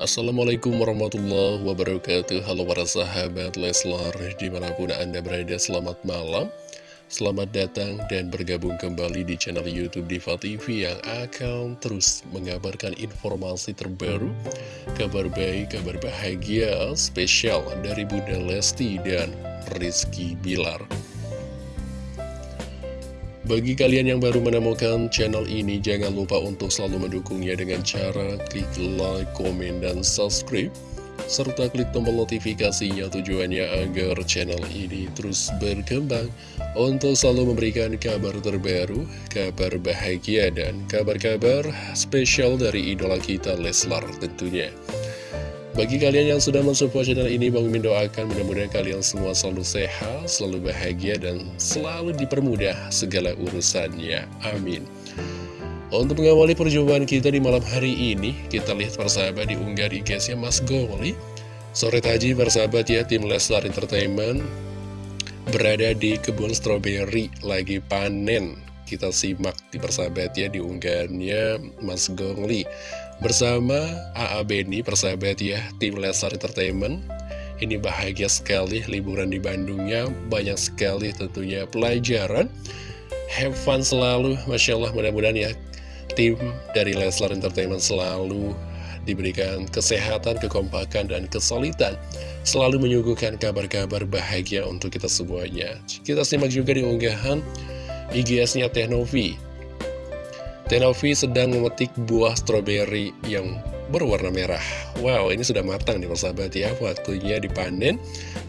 Assalamualaikum warahmatullahi wabarakatuh. Halo para sahabat Leslar Di mana pun anda berada selamat malam. Selamat datang dan bergabung kembali di channel Youtube Diva TV Yang akan terus mengabarkan informasi terbaru Kabar baik, kabar bahagia Spesial dari Bunda Lesti dan Rizky Bilar bagi kalian yang baru menemukan channel ini, jangan lupa untuk selalu mendukungnya dengan cara klik like, komen, dan subscribe. Serta klik tombol notifikasinya tujuannya agar channel ini terus berkembang untuk selalu memberikan kabar terbaru, kabar bahagia, dan kabar-kabar spesial dari idola kita Leslar tentunya. Bagi kalian yang sudah mensupport channel ini, Bang Mimin doakan mudah-mudahan kalian semua selalu sehat, selalu bahagia, dan selalu dipermudah segala urusannya. Amin. Untuk mengawali perjumpaan kita di malam hari ini, kita lihat persahabat di unggah di guysnya Mas Goli. Sore tadi persahabat ya, tim Leslar Entertainment berada di kebun stroberi lagi panen. Kita simak di persahabat ya di unggahannya Mas Gongli Bersama AA Beni, persahabat ya, tim Lesar Entertainment. Ini bahagia sekali liburan di Bandungnya. Banyak sekali tentunya pelajaran. Have fun selalu, Masya Allah. Mudah-mudahan ya Tim dari Leslar Entertainment selalu diberikan kesehatan, kekompakan, dan kesulitan Selalu menyuguhkan kabar-kabar bahagia untuk kita semuanya. Kita simak juga di unggahan IGS-nya Tehnovi Tenovi sedang memetik buah stroberi yang berwarna merah. Wow ini sudah matang nih persahabat ya. Waktunya dipanen.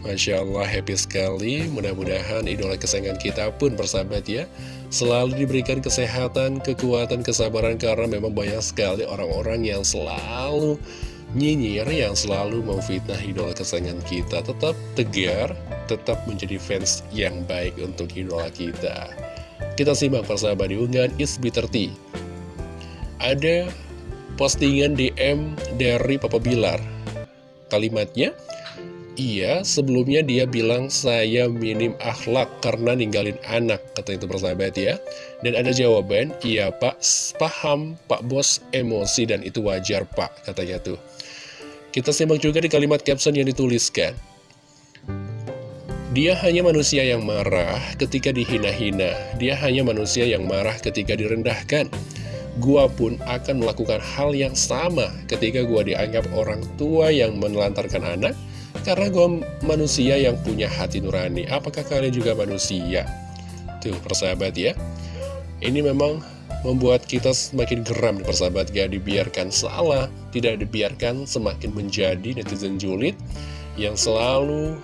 Masya Allah happy sekali. Mudah-mudahan idola kesayangan kita pun persahabat ya Selalu diberikan kesehatan, kekuatan, kesabaran Karena memang banyak sekali orang-orang yang selalu nyinyir Yang selalu memfitnah idola kesayangan kita. Tetap tegar, tetap menjadi fans yang baik untuk idola kita. Kita simak persahabat di unggahan Isbi30 ada postingan DM dari Papa Bilar. Kalimatnya, iya sebelumnya dia bilang saya minim akhlak karena ninggalin anak, kata itu persahabat ya. Dan ada jawaban, iya pak, paham pak bos emosi dan itu wajar pak, katanya tuh. Kita simak juga di kalimat caption yang dituliskan. Dia hanya manusia yang marah ketika dihina-hina. Dia hanya manusia yang marah ketika direndahkan gua pun akan melakukan hal yang sama ketika gua dianggap orang tua yang menelantarkan anak karena gua manusia yang punya hati nurani. Apakah kalian juga manusia? Tuh persahabat ya. Ini memang membuat kita semakin geram persahabat. Gak dibiarkan salah tidak dibiarkan semakin menjadi netizen julid yang selalu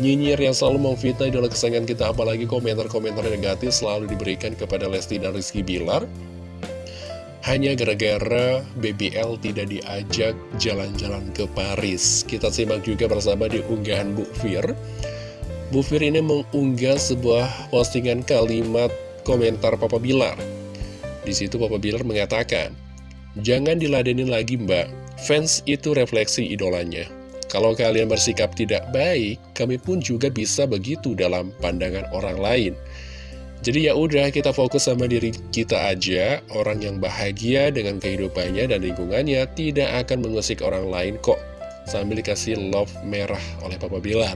nyinyir yang selalu memfitnah idola kesayangan kita. Apalagi komentar-komentar negatif selalu diberikan kepada Lesti dan Rizky Bilar hanya gara-gara BBL tidak diajak jalan-jalan ke Paris. Kita simak juga bersama di unggahan Bu Fir. Bu Fir ini mengunggah sebuah postingan kalimat komentar Papa Bilar. Di situ Papa Bilar mengatakan, Jangan diladenin lagi mbak, fans itu refleksi idolanya. Kalau kalian bersikap tidak baik, kami pun juga bisa begitu dalam pandangan orang lain. Jadi ya udah kita fokus sama diri kita aja, orang yang bahagia dengan kehidupannya dan lingkungannya tidak akan mengusik orang lain kok. Sambil dikasih love merah oleh Papa Bilar.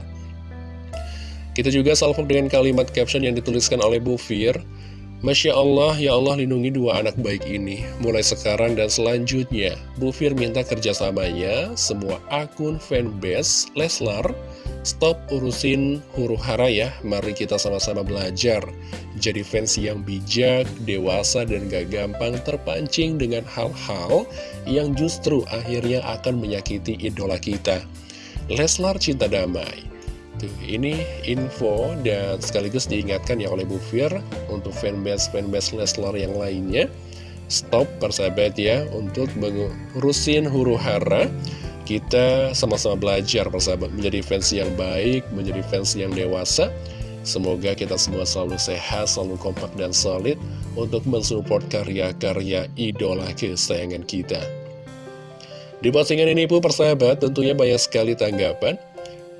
Kita juga salvo dengan kalimat caption yang dituliskan oleh Bu Fir. Masya Allah, ya Allah lindungi dua anak baik ini. Mulai sekarang dan selanjutnya, Bu Fir minta kerjasamanya, semua akun fanbase Leslar, Stop urusin huru hara ya, mari kita sama-sama belajar. Jadi fans yang bijak, dewasa, dan gak gampang terpancing dengan hal-hal yang justru akhirnya akan menyakiti idola kita. Leslar Cinta Damai. Tuh, ini info dan sekaligus diingatkan ya oleh Bu Fir untuk fanbase-fanbase Leslar yang lainnya. Stop persahabat ya untuk mengurusin huru hara kita sama-sama belajar persahabat menjadi fans yang baik, menjadi fans yang dewasa. Semoga kita semua selalu sehat, selalu kompak dan solid untuk mensupport karya-karya idola kesayangan kita. Di postingan ini pun persahabat tentunya banyak sekali tanggapan,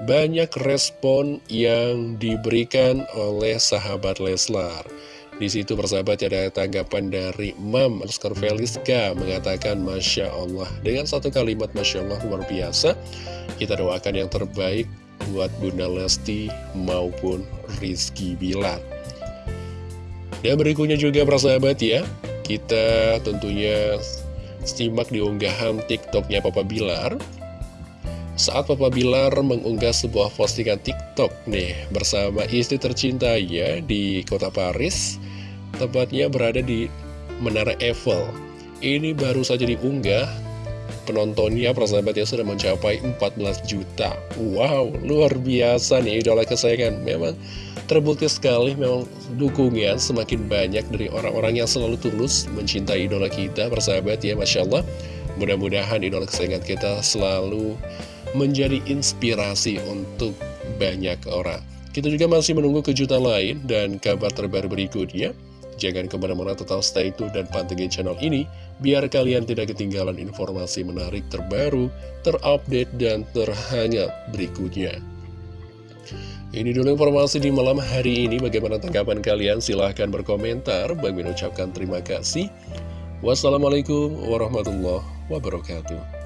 banyak respon yang diberikan oleh sahabat Leslar. Di situ persahabat ada tanggapan dari Mam Feliska mengatakan Masya Allah. Dengan satu kalimat Masya Allah luar biasa. Kita doakan yang terbaik buat Bunda Lesti maupun Rizky Bilar. Dan berikutnya juga persahabat ya kita tentunya simak di unggahan TikToknya Papa Bilar saat Papa Bilar mengunggah sebuah postingan TikTok nih bersama istri tercintanya di kota Paris, tepatnya berada di Menara Eiffel. Ini baru saja diunggah, penontonnya persahabatnya sudah mencapai 14 juta. Wow, luar biasa nih idola kesayangan. Memang terbukti sekali, memang dukungan semakin banyak dari orang-orang yang selalu tulus mencintai idola kita, persahabat ya, Masya Allah. Mudah-mudahan idola kesayangan kita selalu menjadi inspirasi untuk banyak orang. Kita juga masih menunggu kejutan lain dan kabar terbaru berikutnya. Jangan ke mana-mana tetap stay tune dan pantengin channel ini, biar kalian tidak ketinggalan informasi menarik terbaru, terupdate, dan terhangat berikutnya. Ini dulu informasi di malam hari ini, bagaimana tanggapan kalian? Silahkan berkomentar, Bang mengucapkan terima kasih. Wassalamualaikum warahmatullahi wabarakatuh.